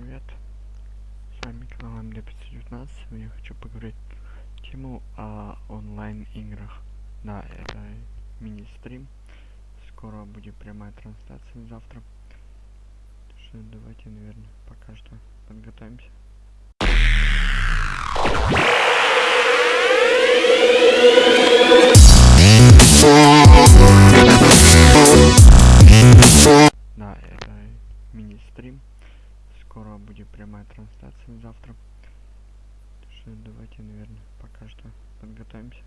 привет! С вами канал МД519. Сегодня я хочу поговорить тему о онлайн играх. Да, это мини-стрим. Скоро будет прямая трансляция завтра. Что давайте, наверное, пока что подготовимся. Да, Скоро будет прямая трансляция завтра. Так что давайте, наверное, пока что подготовимся.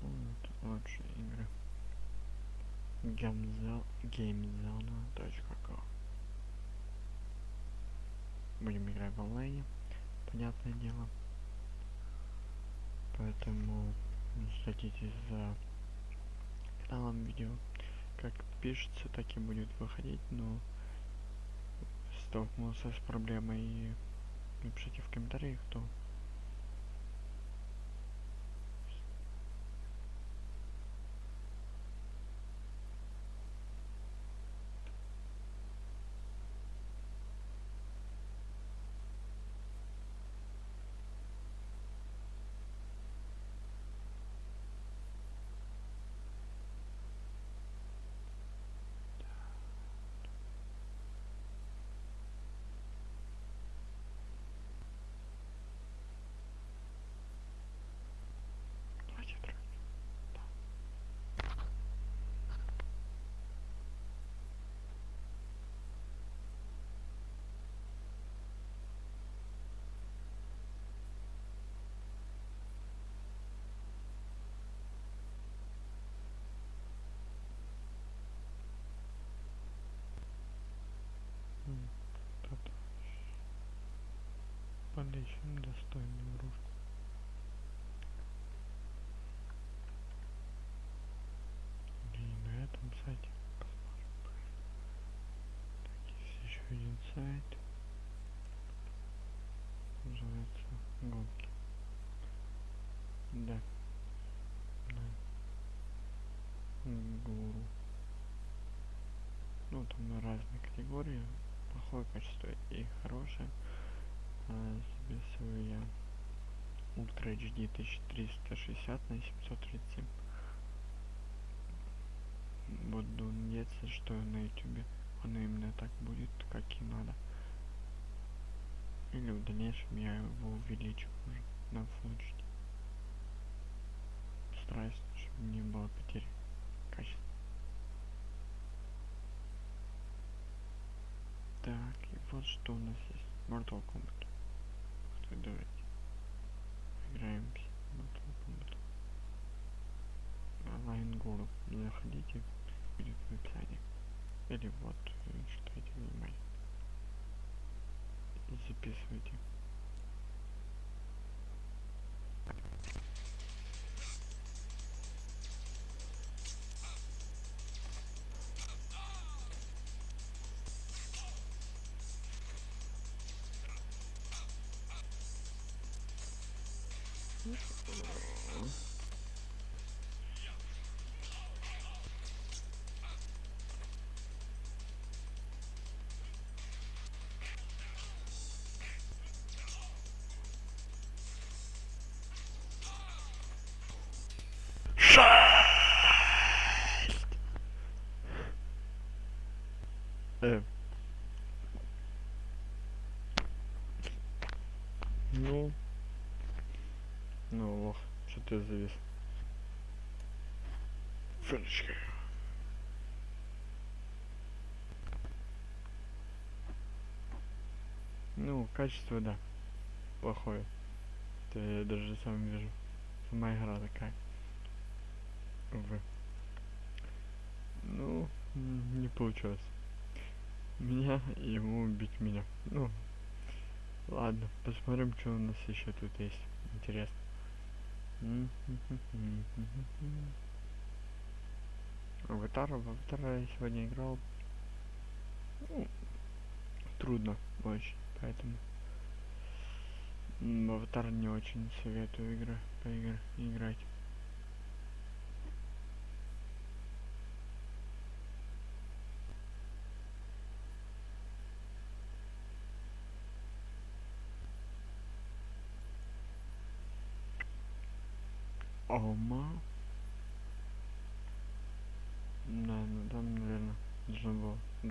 Вот, лучшие игры. Gamezone, gamezone.com Будем играть в онлайне, понятное дело. Поэтому следите за каналом видео. Как пишется, так и будет выходить, но столкнулся с проблемой. Напишите в комментариях, кто Давайте трогать. М, тут Подыщем достойную игрушку. И на этом сайте посмотрим. Так, есть еще один сайт. Называется гонки. Да. Да. Гуру. Ну, там на разные категории. Плохое качество и хорошее. Записываю я Ультра HD 1360 на 737 буду надеяться, что на ютубе оно именно так будет, как и надо. Или в дальнейшем я его увеличу уже на Full HD. Стараюсь, чтобы не было потери качества. Так, и вот что у нас есть. Mortal Kombat. Ты, давайте. Играем. Онлайн Гуру. Заходите, будет в описании. Или вот, э, читайте внимание. Записывайте. future. Фенечка. Ну, качество, да. Плохое. Это я даже сам вижу. Сама игра такая. Увы. Ну, не получилось. Меня ему убить меня. Ну, ладно, посмотрим, что у нас еще тут есть. Интересно в гитару. В гитару я сегодня играл. Ну, трудно очень, поэтому в аватар не очень советую игры поигр играть. Ома. Oh,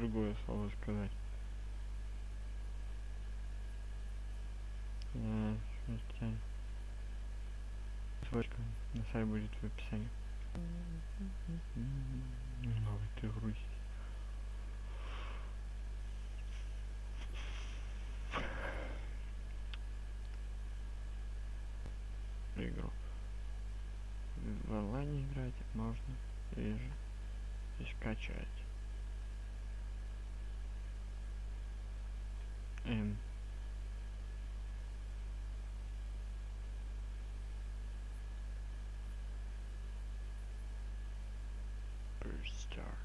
другое слово сказать. Э. Ссылочка на сайт будет в описании. Новый ты грусть. игру. В онлайне играть можно или же и скачать. Эм. First Star.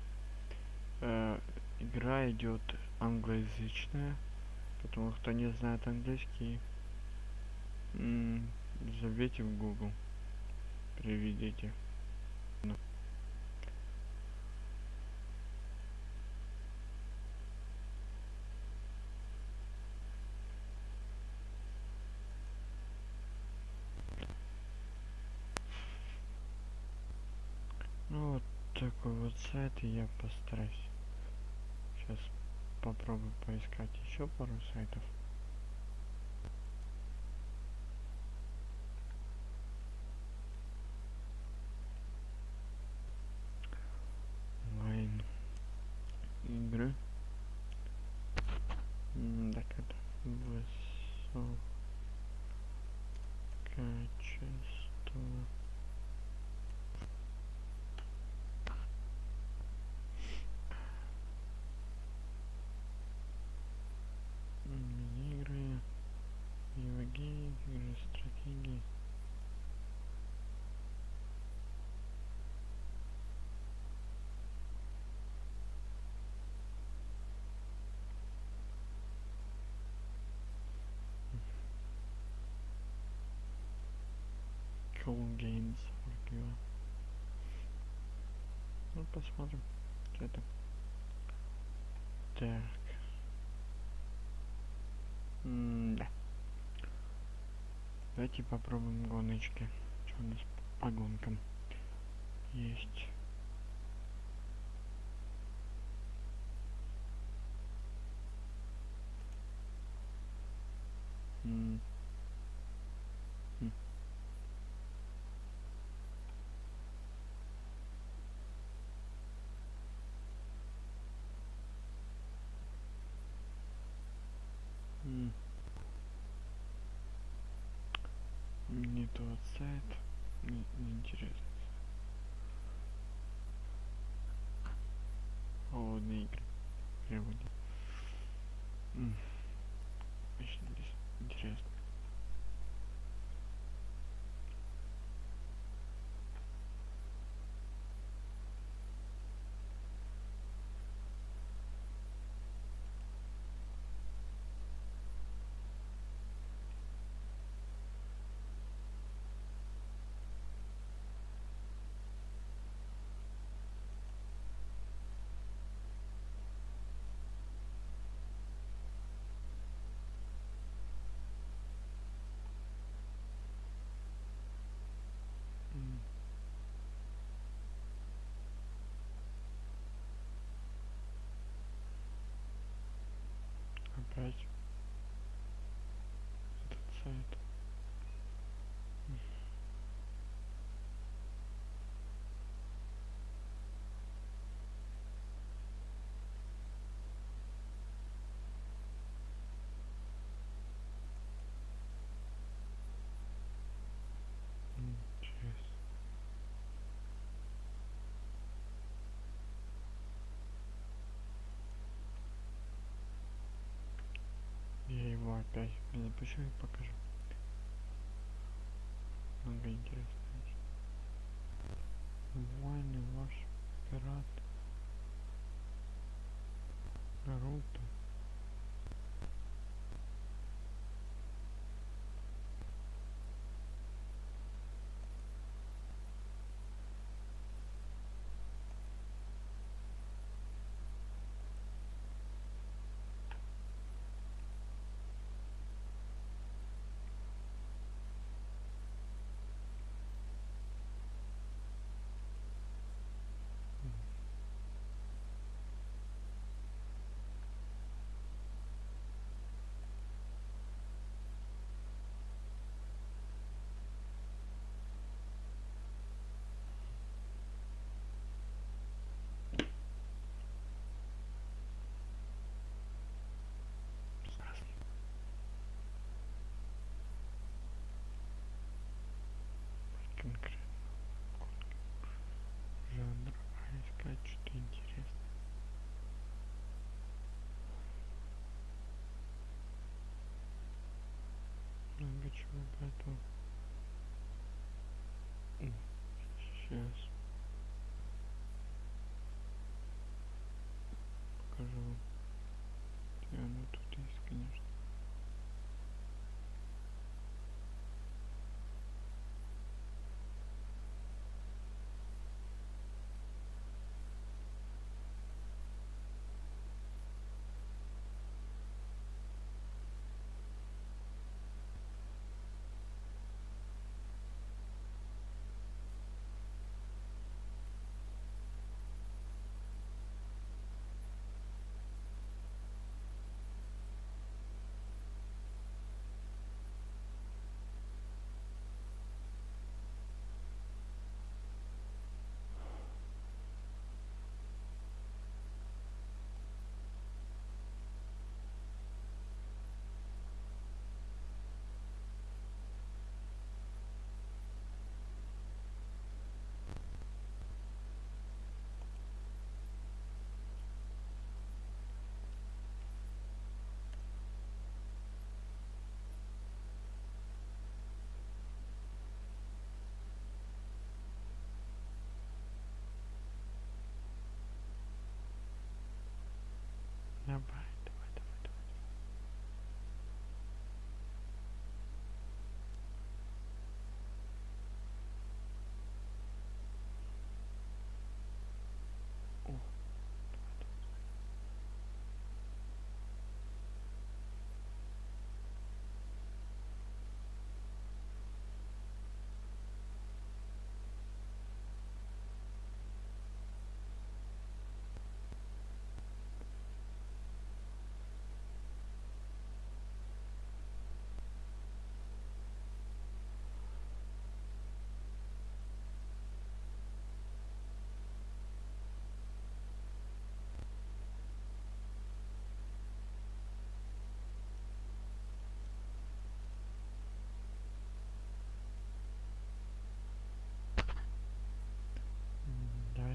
Э, игра идет англоязычная, потому кто не знает английский, забейте в Google, приведите. Ну. Ну вот такой вот сайт, и я постараюсь. Сейчас попробую поискать еще пару сайтов. онлайн игры так это высококачество М, игры игры игры стратегии Cool Games Archive. Ну, посмотрим, что это. Так. М, да. Давайте попробуем гоночки. Что у нас по гонкам есть? М. М. Не тот сайт. Не, не интересно. Холодные игры. Переводи. М. Очень здесь интересно. М. Опять этот сайт. М. Интересно. Я опять запущу и покажу. Много интересного. Войны ваш пират. Наруто. поэтому сейчас. Покажу. Вам где оно тут есть конечно.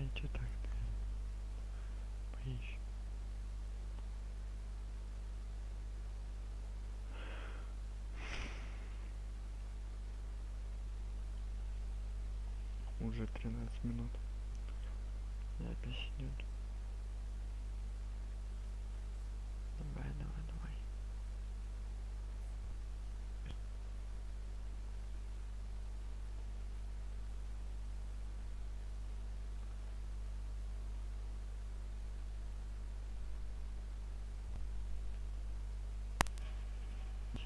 Давайте так. Поищем. Уже 13 минут. Запись идет.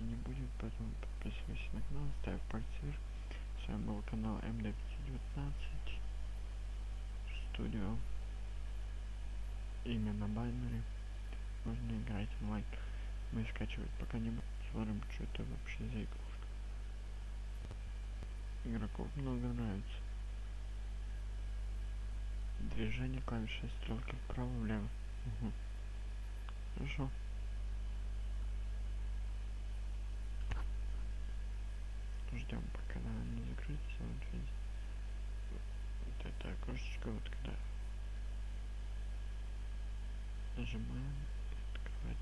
Если не будет, поэтому подписывайся на канал, ставь пальцы. С вами был канал МД519 Студио. Имя на баннере. Можно играть онлайн. Мы скачивать пока не будем. Смотрим, что это вообще за игрушка. Игроков много нравится. Движение клавиши стрелки вправо-влево. Угу. Хорошо. Ждем, пока она не закрыться. Вот видите. Вот эта окошечко, вот когда нажимаем открывать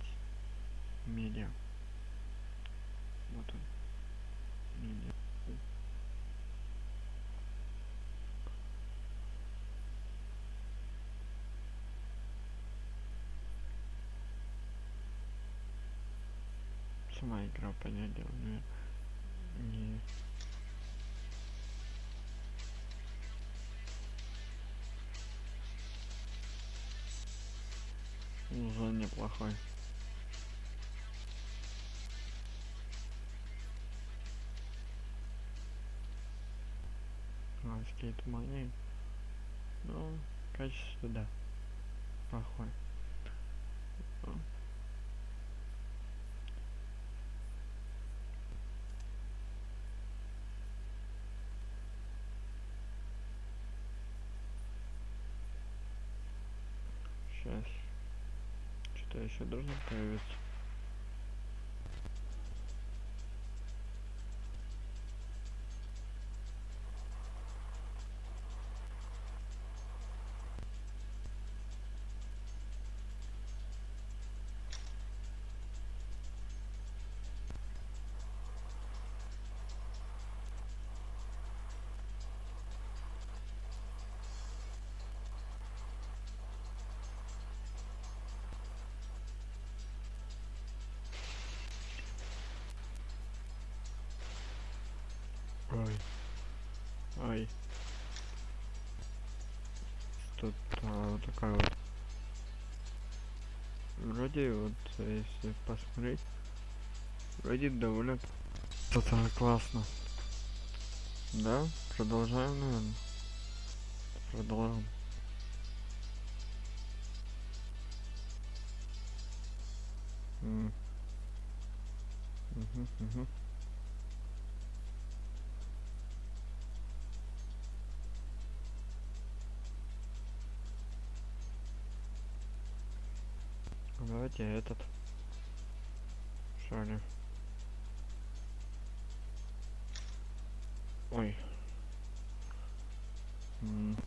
медиа. Вот он. Медиа. Сама игра, понятное дело, но уже неплохой. А, скейт мани. Ну, качество, да. Плохой. Ну, Сейчас. Что-то еще должно появиться. А, вот такая вот. Вроде вот, если посмотреть, вроде довольно что-то классно. Да, продолжаем, наверное. Продолжаем. М. Мгм, Давайте этот. Ли? Ой. М. М,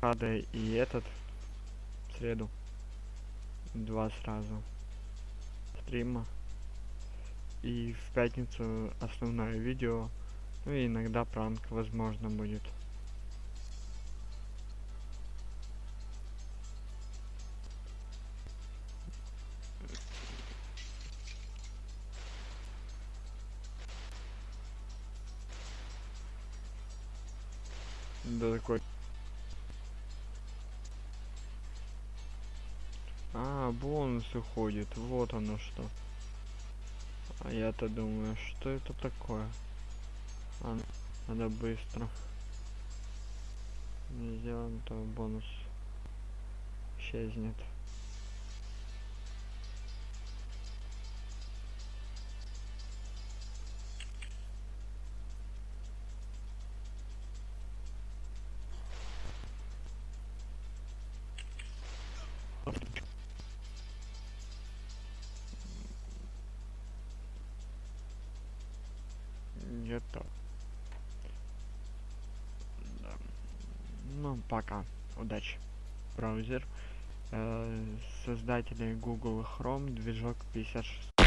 Рада и этот в среду. Два сразу. Стрима. И в пятницу основное видео. Ну и иногда пранк возможно будет. Да такой. А, бонусы ходит. Вот оно что. А я-то думаю, что это такое? А, надо быстро. Сделаем, то бонус исчезнет. Где-то. Да. Ну, пока. Удачи. Браузер. Э, создатели Google Chrome, движок 56.